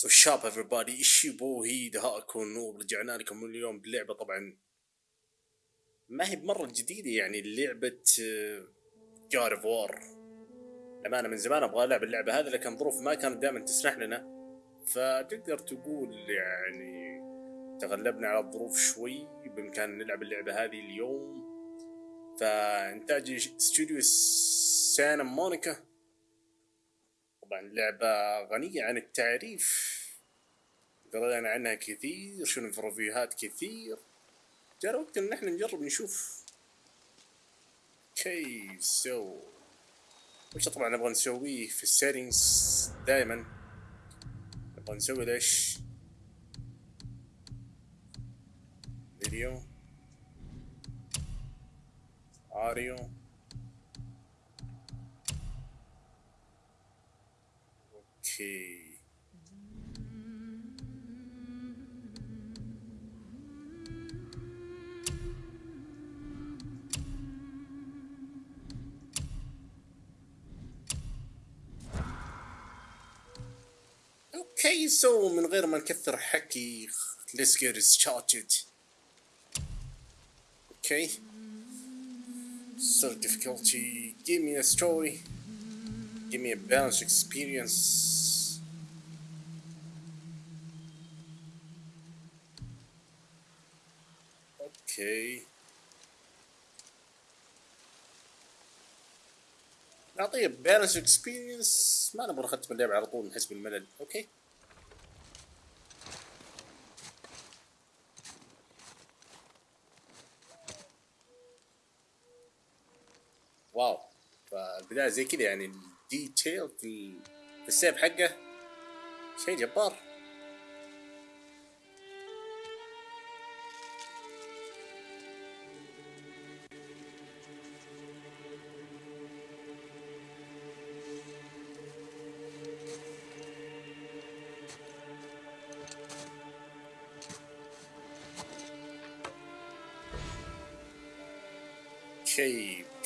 سو شاب everybody إيش يبو هي دهاءكم نور رجعنا لكم اليوم بلعبة طبعا ما هي بمرة جديدة يعني لعبة جار اوف وار لما أنا من زمان أبغى ألعب اللعبة هذه لكن ظروف ما كانت دائما تسمح لنا. فتقدر تقول يعني تغلبنا على الظروف شوي بامكاننا نلعب اللعبة هذه اليوم. فإنتاج استوديو سانا مونيكا طبعا لعبة غنية عن التعريف. قرينا عنها كثير شنو في ريفيوهات كثير. جاء وقت إن إحنا نجرب نشوف كيف سو وش طبعا نبغى نسويه في السيتنجز دائما نبغى نسوي ليش؟ فيديو. اوديو اوكي اوكي سو من غير ما نكثر حكي let's get started okay so difficulty give me a story Give me a balanced experience. Okay. نعطيه بالانس اكسبيرينس ما نبغى نختم اللعبة على طول نحس بالملل. أوكي واو. فالبداية زي كذا يعني. الديتيل في في السيف حقه. شيء جبار.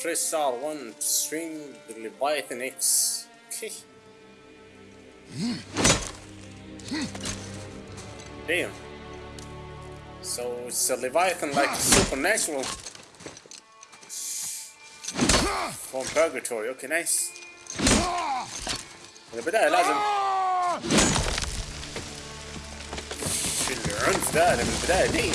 Press R1 to string the Leviathan Axe. Damn. So it's a Leviathan like supernatural. From purgatory, okay nice. من البداية لازم شو العنف in the bed. دي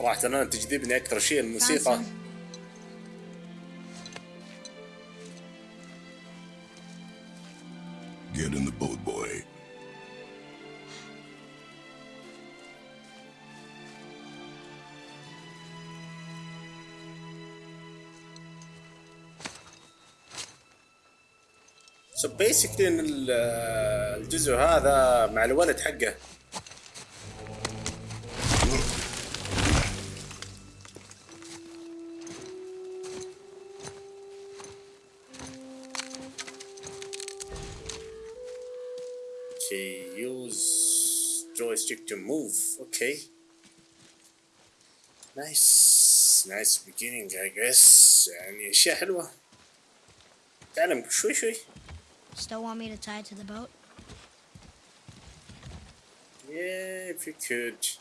صراحة أنا تجذبني أكثر شيء الموسيقى. Get in the boat, boy. سو بيسكلي إن ال- الجزء هذا مع الولد حقه. to move. Okay. Nice. Nice beginning, I guess. يعني أشياء حلوة. تعلم شوي شوي. Still want me to tie it to the boat? Yeah, if you could.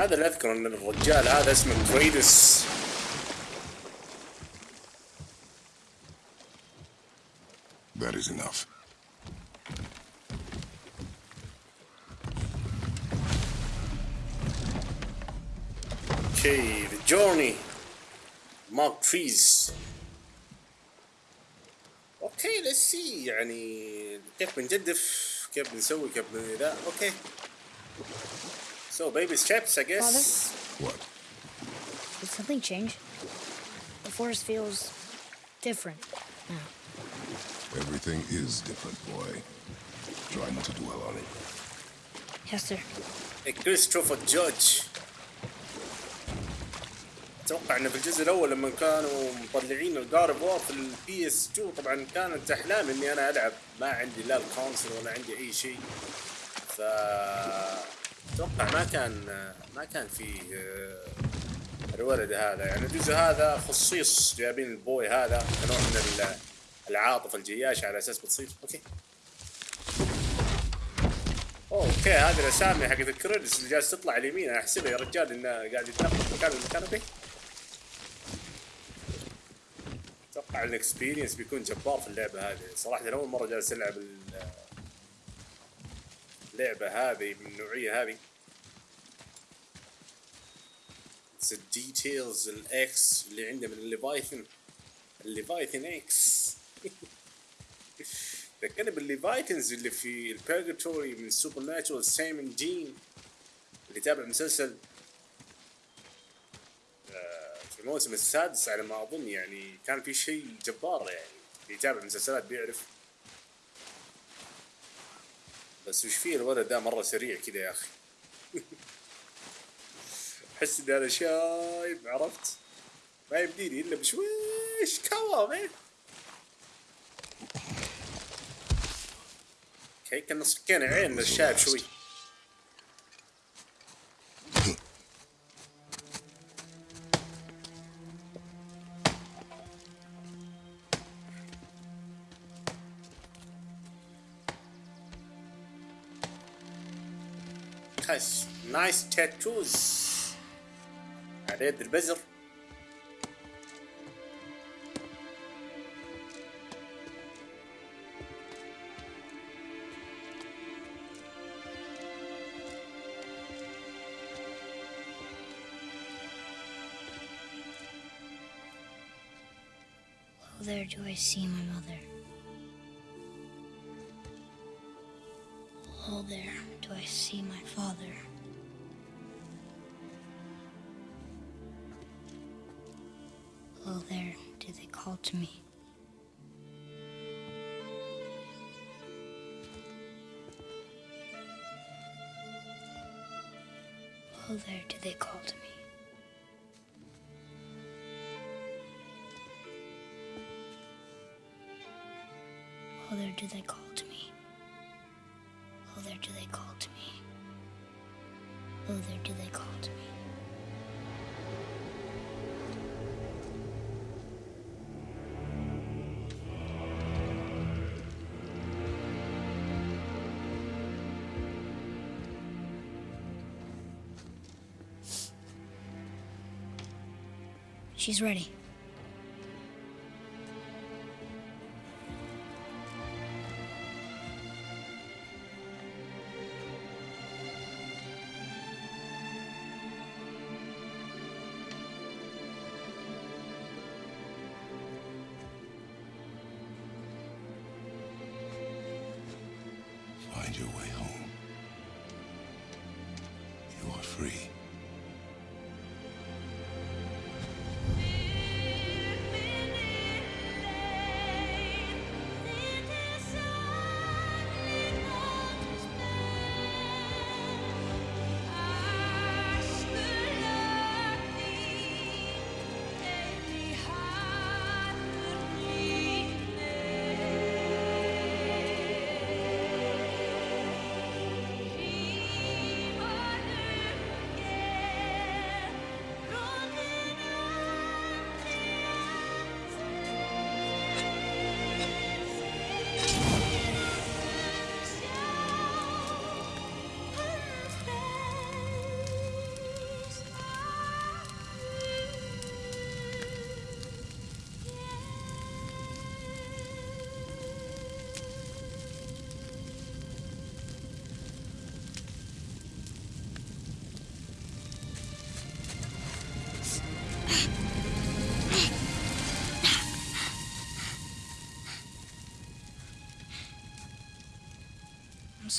هذا اللي اذكر إن الرجال هذا اسمه كريدس That is enough. أوكي ذا جورني مارك تريز أوكي ليتس سي يعني كيف بنجدف؟ كيف بنسوي؟ كيف ذا أوكي So baby steps I guess What? Did something change? The forest feels different now. Everything is different, boy. Try not to dwell on it. Yes, sir. كريستوفر جورج اتوقع انه في الجزء الاول لما كانوا مطلعين الجار وور في البي اس 2 طبعا كانت احلام اني انا العب ما عندي لا الكونسل ولا عندي اي شيء ف أتوقع ما كان ما كان فيه آه، الولد هذا. يعني الجزء هذا خصيص جايبين البوي هذا كنوع من ال- العاطفه الجياشه على أساس بتصير. أوكي. أوكي هذه الأسامي حقت الكريدتس اللي جالس تطلع اليمين. أحسبها يا رجال إنه قاعد يتنقل مكان المكان به أتوقع الاكسبيرينس بيكون جبار في اللعبة هذه. صراحة أول مرة جالس ألعب ال- اللعبة هذه من النوعيه هذه. Details الاكس اللي عنده من الليفايثن الليفايثن إكس ذكرني بالليفايتنز اللي في البيرجاتوري من سوبر ناتشورال سايمون دين اللي تابع مسلسل آه، في الموسم السادس على ما أظن يعني كان في شيء جبار يعني. اللي يتابع مسلسلات بيعرف. بس وش فيه الولد ده مرة سريع كذا يا أخي. احس إن أنا شايب عرفت؟ ما يبديني إلا بشويش كوام إيه. أوكي كنا صكينا عين الشايب شوي. Nice tattoos. على يد البزر Oh, there do I see my mother. Oh, there do I see my father. To me. Oh, there do they call to me. Oh, there do they call She's ready. Find your way home. You are free.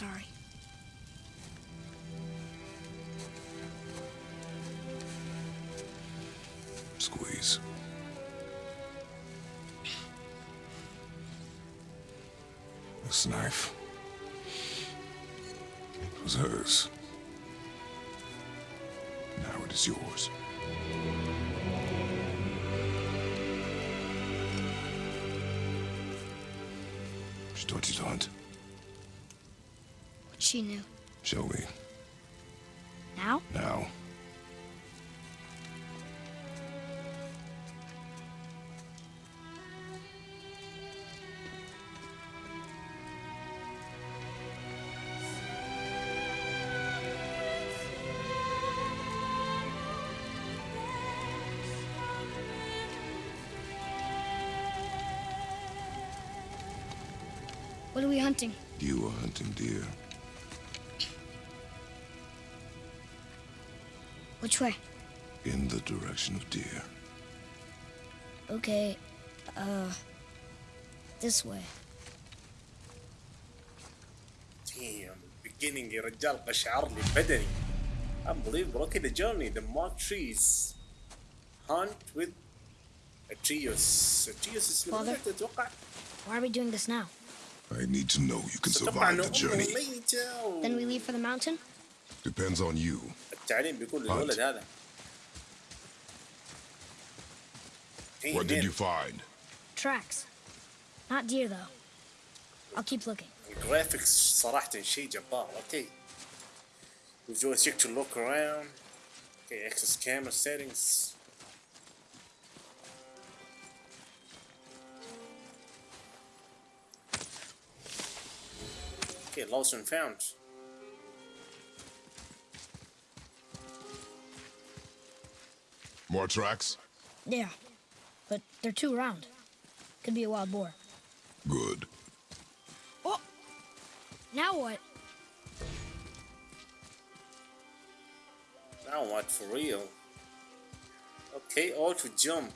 Sorry. Squeeze. This knife. It was hers. Now it is yours. She knew. Show me. Now? Now. What are we hunting? You are hunting deer. Which way? In the direction of deer. Okay, uh, this way. Damn, beginning يا رجال قشعر لي بدني. Unbelievable. Okay, the journey, the marked trees. Hunt with Atreus. Atreus is من Father? وين تتوقع؟ Why are we doing this now? I need to know you can تتوقع survive انه the امه journey. ميتة و... Then we leave for the mountain? Depends on you. التعليم بيكون للولد هذا. Hey, What did man, you find? Tracks. Not deer, though. I'll keep looking. الجرافيكس صراحة شيء جبار. Okay. We just check to look around. Okay, access camera settings. Okay, lost and found. More tracks? Yeah, but they're too round. Could be a wild boar. Good. Oh! Now what? Now what for real? اوكي اوتو جمب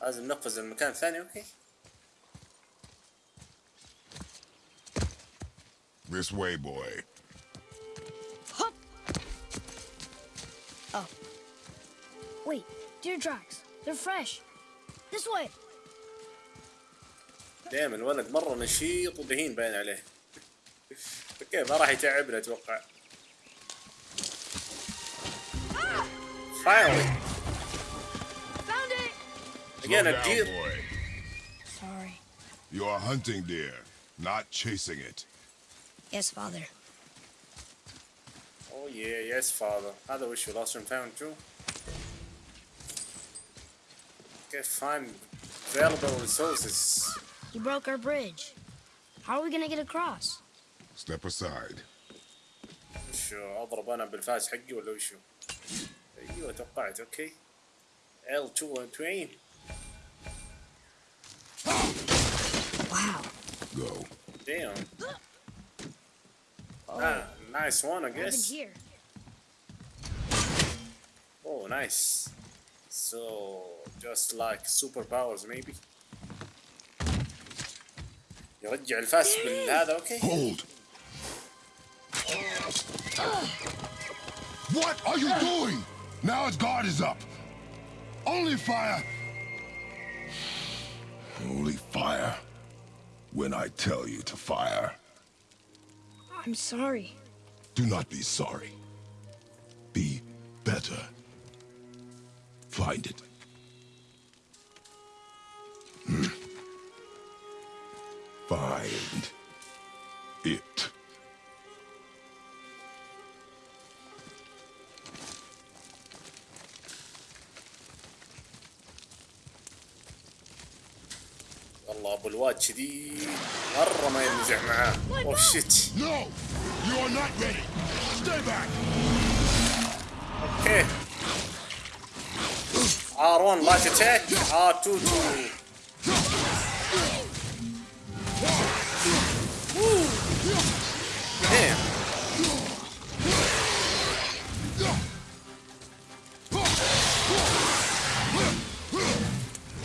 لازم نقفز المكان الثاني اوكي This way, boy. Wait, deer tracks. They're fresh. This way. دائما الولد مرة نشيط ودهين باين عليه اوكي ما راح يتعبنا اتوقع Finally Found it! again Slow a down, deer boy. Sorry. You are hunting deer, not chasing it. Yes, father. Oh yeah yes father هذا وش lost and found too Okay find available resources He broke our bridge. How are we gonna get across? Step aside. وشو اضرب انا بالفاس حقي ولا وشو؟ ايوه توقعت اوكي L2 20 Wow. Go. Damn. Ah, nice one, I What happened guess. here? Oh, nice. So, just like superpowers, maybe. يرجع الفاس بالهذا اوكي Hold. What are you doing? Now its guard is up. Only fire. Only fire. When I tell you to fire. I'm sorry. Do not be sorry. Be better. Find it. Hmm. Find it. والله ابو الواد كذي مره ما ينزع معاه اوه شيت No! You are not ready! Stay back! اوكي R1 light attack R2 to Damn.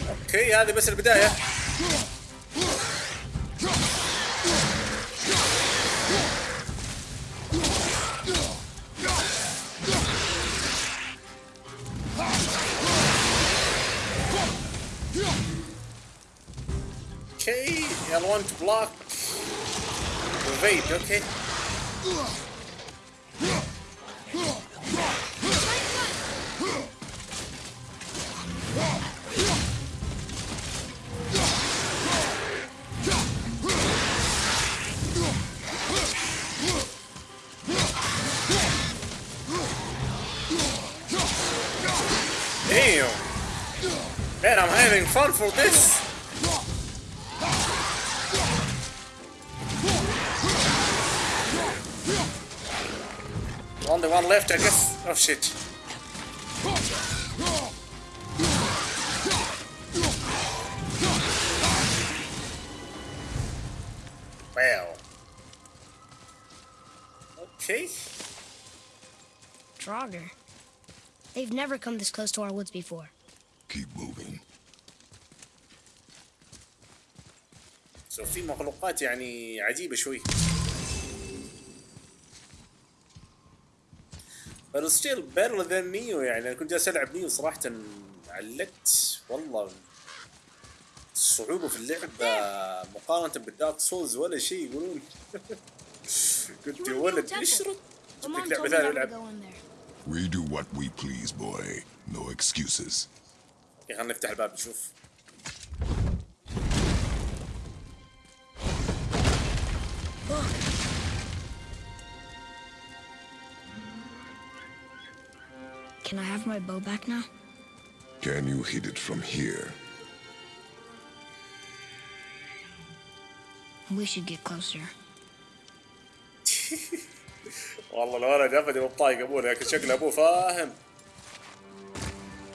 أوكي هذه بس البداية L1 to. Evade, okay. Damn! Man, I'm having fun for this! left, I guess. Oh shit. Well. Okay. Draugr. They've never come this close to our woods before. Keep moving. سو في مخلوقات يعني عجيبة شوي. بس ستيل بيرل ذان نيو يعني أنا كنت جالس ألعب نيو صراحة علقت والله الصعوبه في اللعب مقارنة بالدارك سولز ولا شيء يقولون كنت يا ولد اشرط جبتك لعبة ثانية العب We do what we please, boy. No excuses. خلينا نفتح الباب نشوف. Can I have my bow back now? Can you hit it from here? We should get closer. والله الولد ابدا مو طايق ابوه لكن شكل ابوه فاهم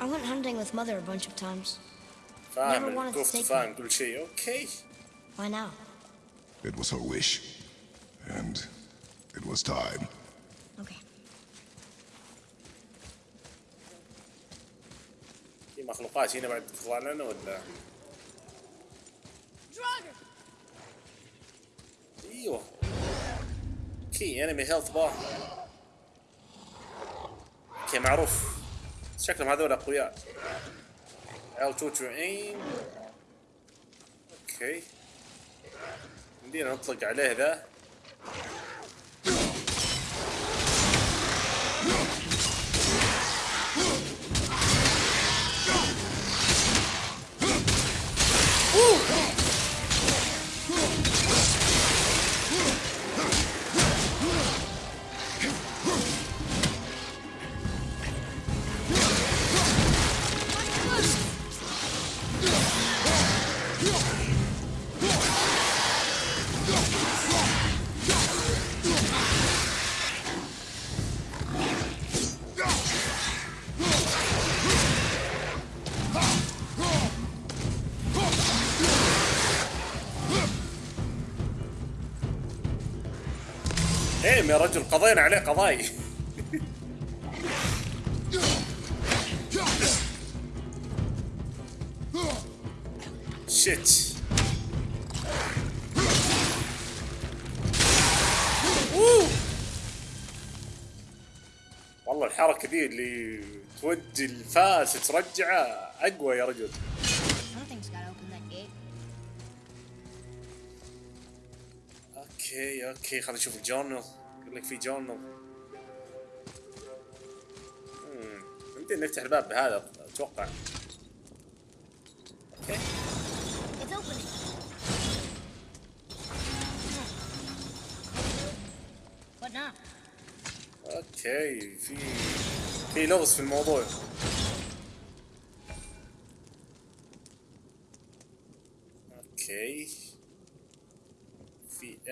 I went hunting with Mother a bunch of times. فاهم Never wanted to الكفت take فاهم كل شيء اوكي Why now? It was her wish. And it was time. Okay. مخلوقات هنا بعد تطلع لنا ولا! أيوه. كي انمي هيلث بار أوكي معروف. شكلهم هذول أقوياء. L2 to aim أوكي. يمدينا نطلق عليه ذا. إيه يا رجل قضينا عليه قضاي. شيت. والله الحركة ذي اللي تودي الفاس ترجعه أقوى يا رجل. أوكي أوكي خلينا نشوف الجورنال. يقول لك في جورنال. يمدينا نفتح الباب بهذا أتوقع. أوكي? أوكي في في لغز في الموضوع.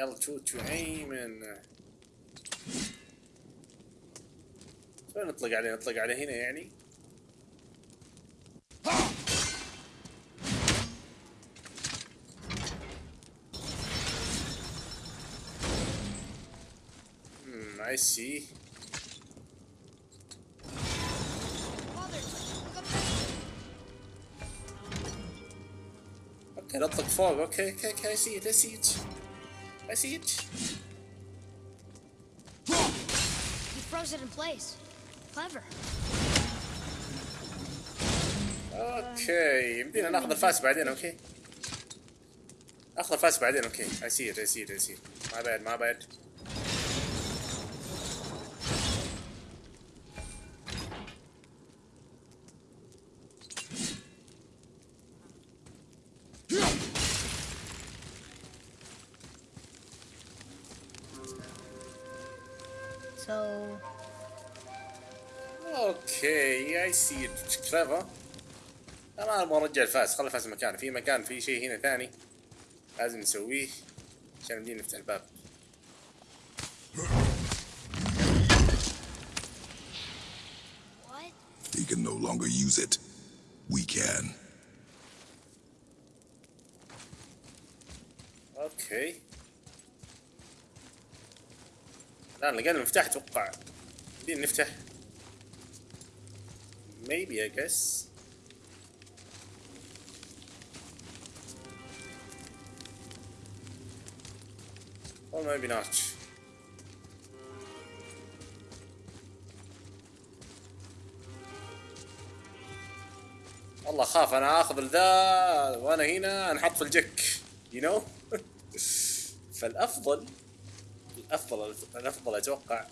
L2 to aim and شو نطلق عليه نطلق عليه هنا يعني Hmm, I see. Father, come back. اوكي نطلق فوق اوكي اوكي اوكي I see it I see it I see it He froze it in place. Clever. أوكي يمدينا ناخذ الفاس بعدين أوكي أخذ الفاس بعدين أوكي اسير اسير اسير ما بعد ما بعد. سي كليفر أنا أبغى أرجع الفاس خلي الفاس مكانه في مكان في شيء هنا ثاني لازم نسويه عشان نبدي نفتح الباب? He can no longer use it. We can. أوكي. الآن لقينا المفتاح أتوقع بدينا نفتح. Maybe I guess. Or maybe not. والله خاف أنا آخذ الذا وأنا هنا أنحط في الجك you know فالأفضل الأفضل الأفضل أتوقع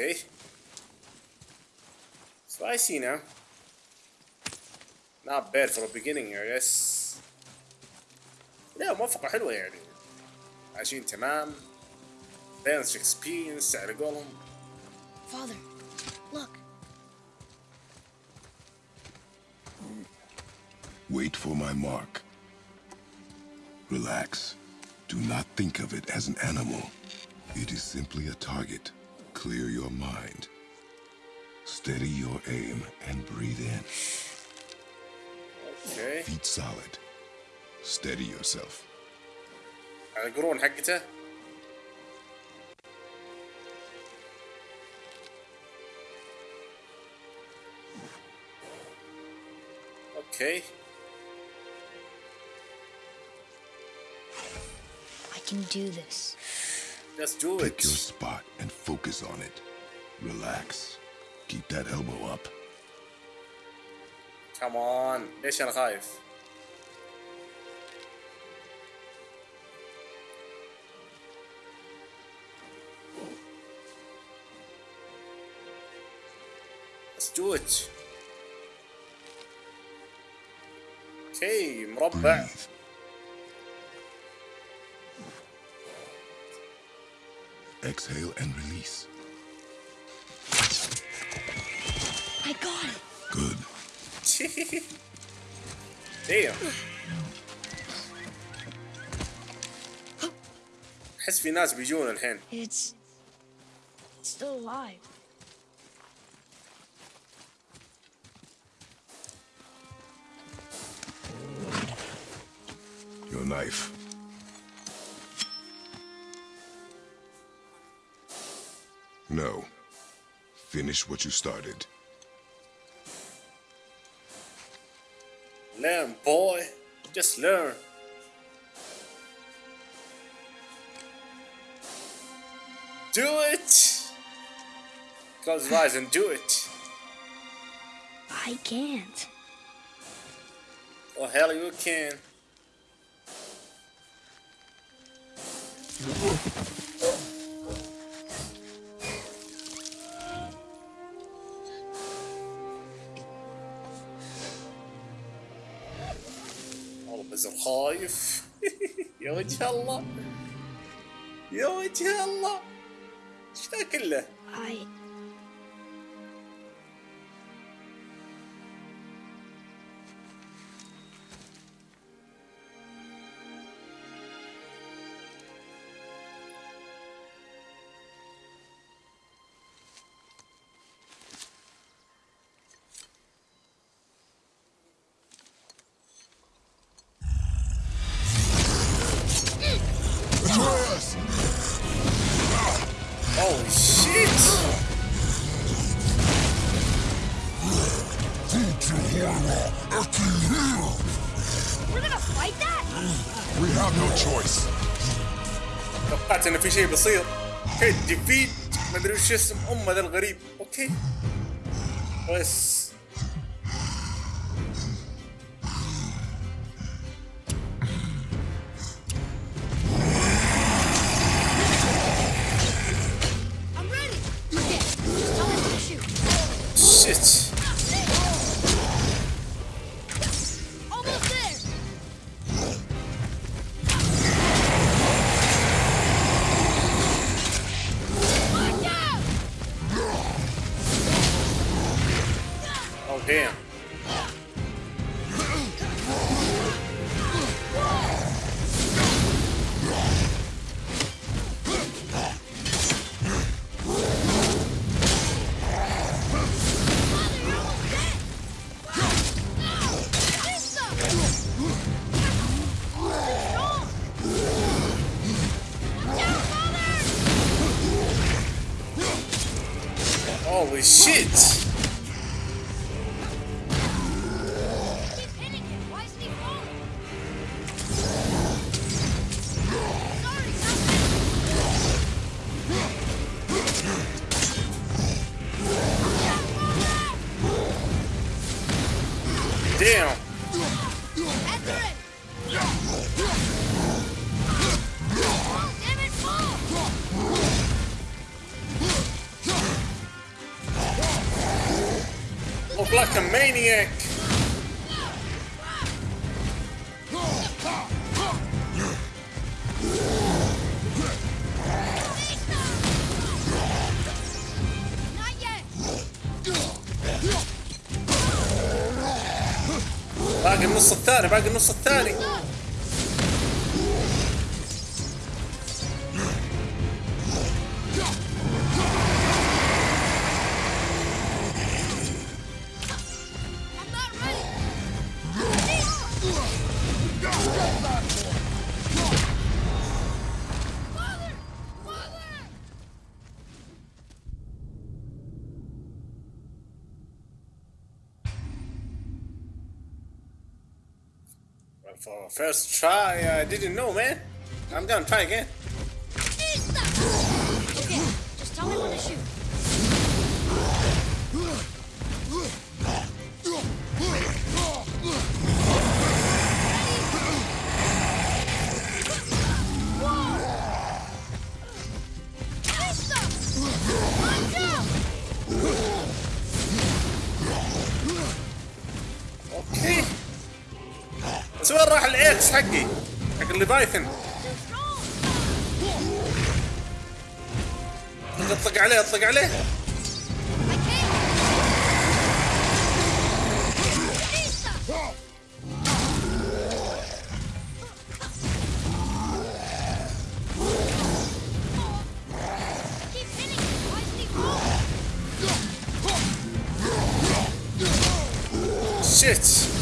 Okay. So I see now. Not bad for a beginning, I guess. لا موافقة حلوة يعني. عايشين تمام. بالانس اكسبيرينس على قولهم. Father, look. Wait for my mark. Relax. Do not think of it as an animal. It is simply a target. Clear your mind. Steady your aim and breathe in. اوكي. Feet solid. Steady yourself. على القرون حقته. اوكي. I can do this. Just do Pick it. your spot and focus on it. Relax. Keep that elbow up. Come on. ليش انا خايف؟ Let's do it. اوكي مربع Breathe. Exhale and release. I got it. Good. Damn. احس في ناس بيجون الحين It's it's still alive. Your knife. No. Finish what you started. Learn, boy. Just learn. Do it. Close your eyes and do it. I can't. Oh hell, you can. وجه الله. يا وجه الله. إيش ذا انه في شيء بيصير. أوكي ديفيد ما أدري وش اسم أمة ذا الغريب. أوكي بس. Braga não só first try, I didn't know, man. I'm gonna try again. تايثن اطلق عليه اطلق عليه Shit!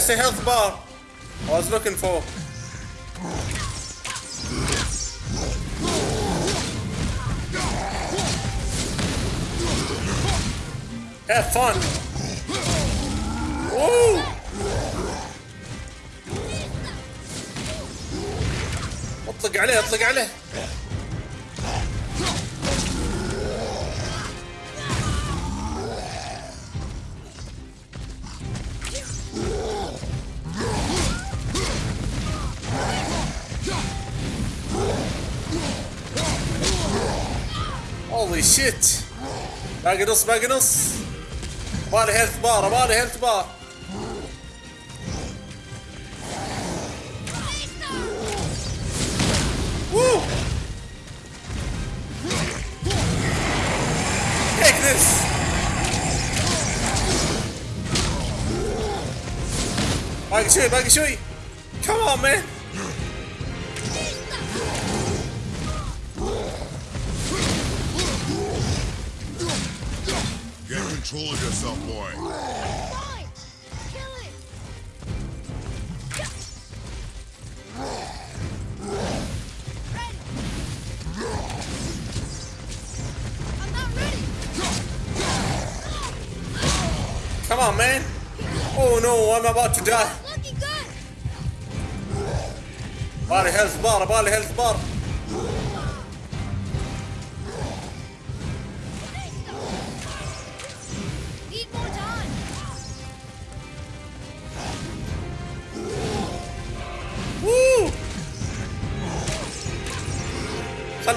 that's the health bar I was looking for. Have fun! shit. Magnus Magnus. Mali health bar, mali health bar. Woo! Take this. Maggie, Maggie, come on, man. Control yourself, boy. Come on, man. Oh no, I'm about to die. Body health bar, body health bar.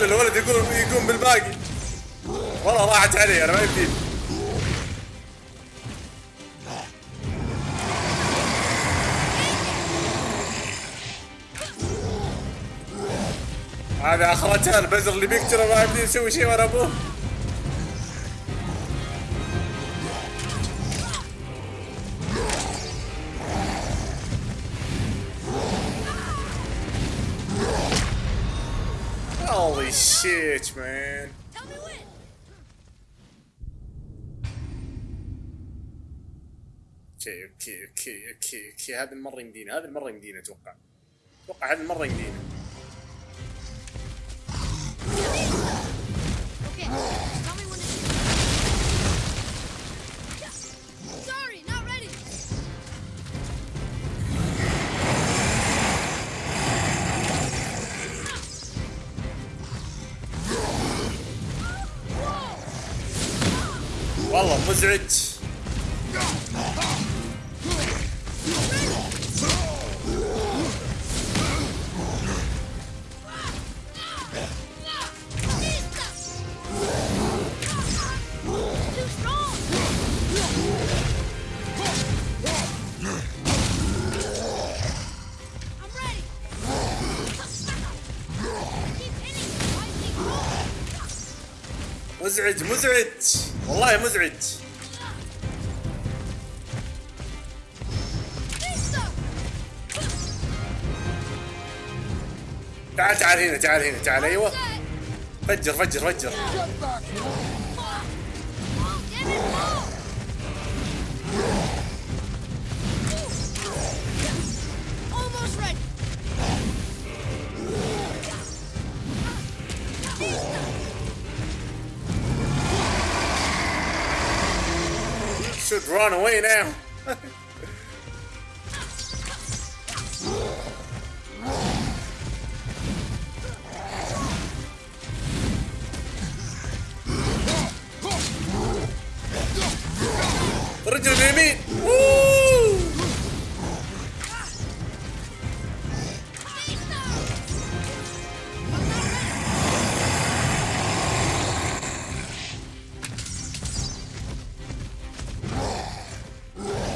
خلي الولد يقوم يقوم بالباقي. والله راحت علي أنا ما يمديني هذا أخرتها البزر اللي بيقتله ما يمدي يسوي شيء وأنا أبوه. Shit, man. Tell me when. أوكي أوكي أوكي أوكي أوكي هذه المرة يمدينا هذه المرة يمدينا أتوقع أتوقع هذه المرة يمدينا Okay. والله مزعج. مزعج مزعج. والله مزعج. تعال تعال هنا تعال هنا تعال أيوه. فجر فجر فجر run away now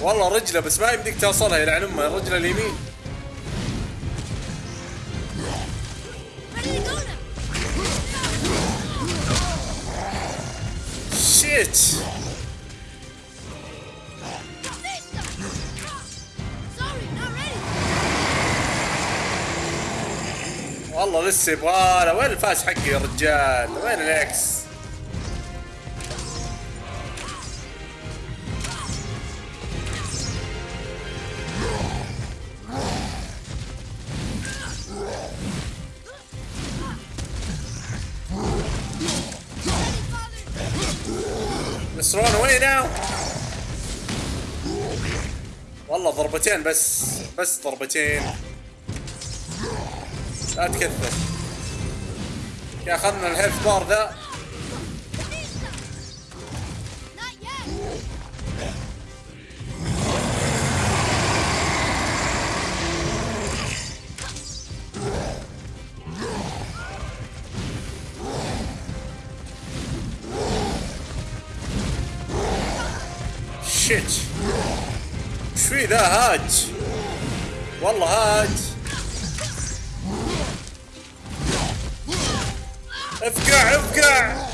والله رجله بس ما يمديك توصلها يلعن أمه الرجله اليمين. شيت والله لسه يبغى وين الفاز حقي يا رجال؟ وين الإكس؟ ضربتين بس بس ضربتين. لا تكثر يا اخذنا الهيلث بار ذا. Vista. في ذا هاج. والله هاج. افقع افقع.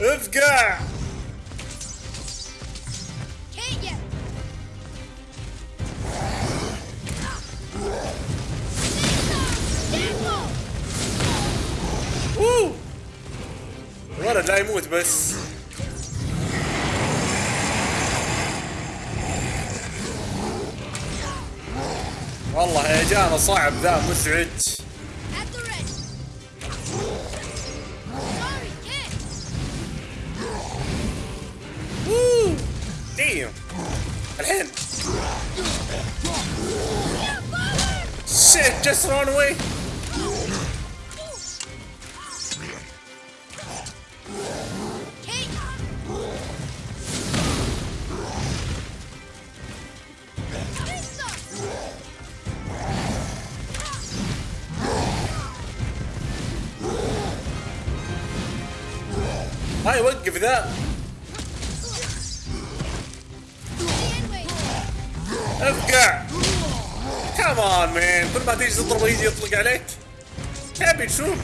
افقع. اوه. الولد لا يموت بس. والله هيجانا صعب ذا مزعج ديم الحين. شيت أفقع. كمان مان كل ما تيجي تضربه يجي يطلق عليك. تبي نشوف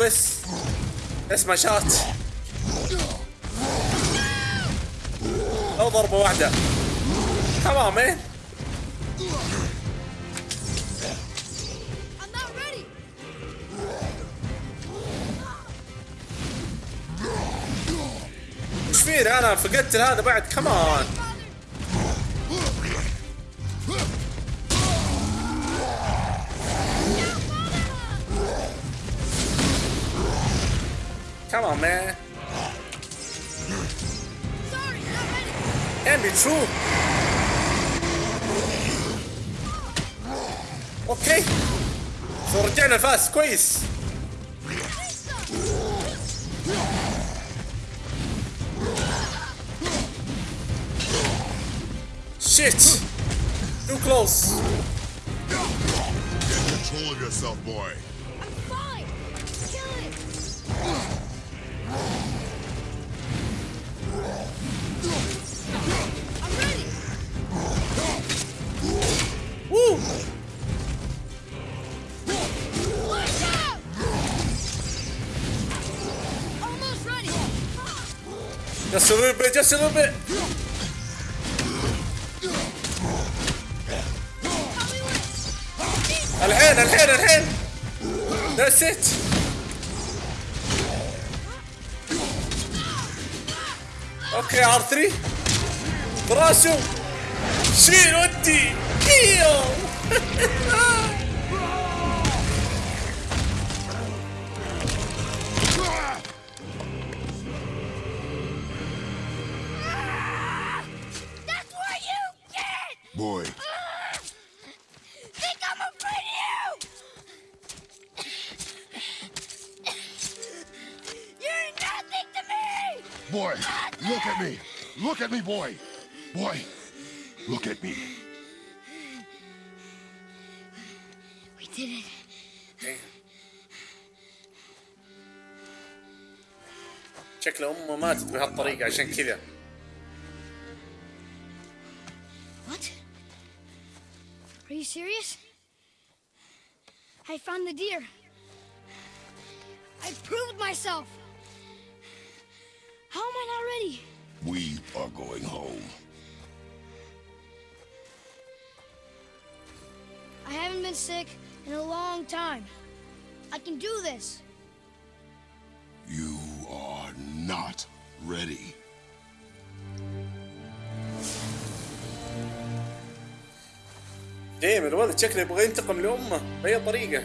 بس. اسمع شات أو ضربة واحدة. تمام ready! إيش فيني أنا؟ فقدت هذا بعد. كمان Come on, man. And Can't be true. Okay. So return fast squeeze. Shit! Too close! Get control of yourself, boy! Just a little bit, just a little bit. الحين الحين الحين That's it. أوكي ار 3 براسه شيل ودي أيوه boy, look at me. Look at me, boy. Boy, look at me. We did it. شكله امه ماتت بهالطريقه عشان كذا What? Are you serious? I found the deer. I proved myself. How am I not ready? We are going home. I haven't been sick in a long time. I can do this. You are not ready. دايما الولد شكله يبغى ينتقم لامه باي طريقه